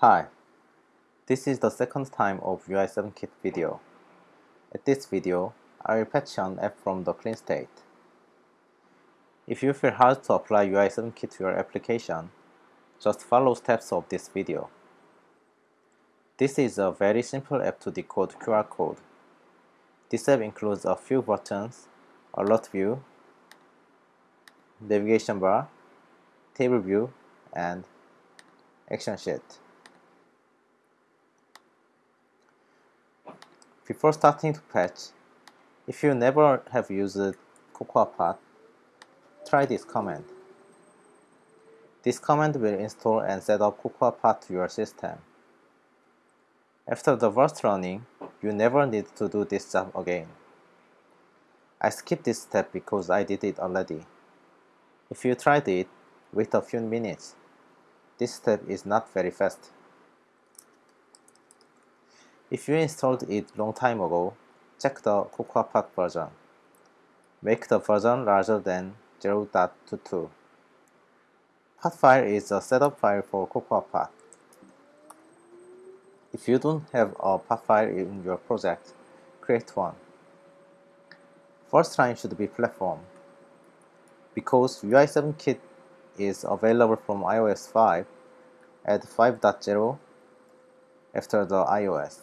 Hi, this is the second time of UI7Kit video. At this video, I will patch an app from the clean state. If you feel hard to apply UI7Kit to your application, just follow steps of this video. This is a very simple app to decode QR code. This app includes a few buttons, alert view, navigation bar, table view, and action sheet. Before starting to patch, if you never have used CocoaPods, try this command. This command will install and set up CocoaPods to your system. After the first running, you never need to do this job again. I skipped this step because I did it already. If you tried it, wait a few minutes. This step is not very fast. If you installed it long time ago, check the CocoaPods version. Make the version larger than 0.22. Pod file is a setup file for CocoaPods. If you don't have a pod file in your project, create one. First line should be platform. Because UI7Kit is available from iOS 5, add 5.0 after the iOS.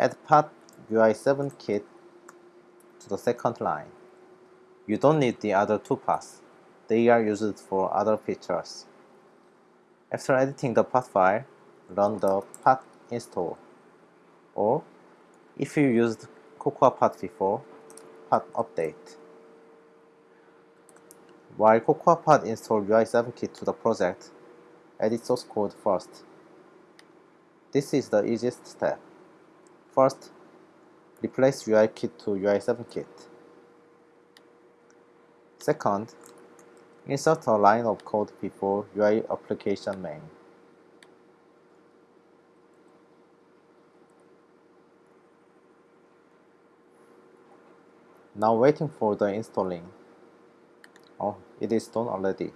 Add pod UI7Kit to the second line. You don't need the other two pods. They are used for other features. After editing the pod file, run the pod install. Or, if you used CocoaPods before, pod update. While CocoaPods install UI7Kit to the project, edit source code first. This is the easiest step. First, replace UI kit to UI7Kit. Second, insert a line of code before UI application main. Now waiting for the installing. Oh, it is done already.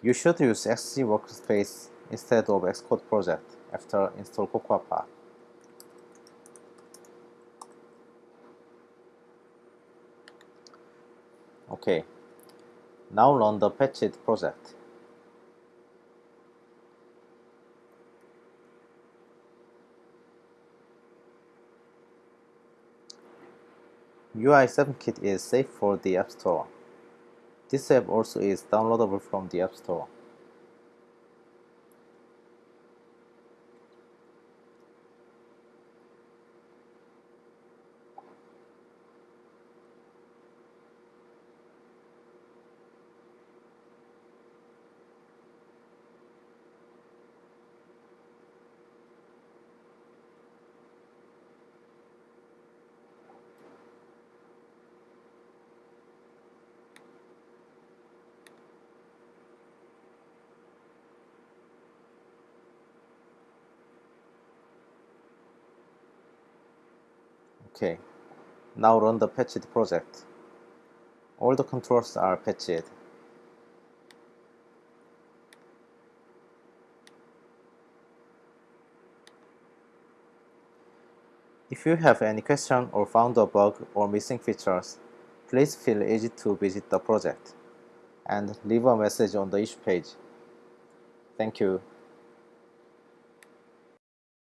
You should use Xcode Workspace instead of Xcode project after install CocoaPods. Okay, now run the patched project. UI7Kit is safe for the App Store. This app also is downloadable from the App Store. Okay, now run the patched project. All the controls are patched. If you have any question or found a bug or missing features, please feel easy to visit the project and leave a message on the issue page. Thank you.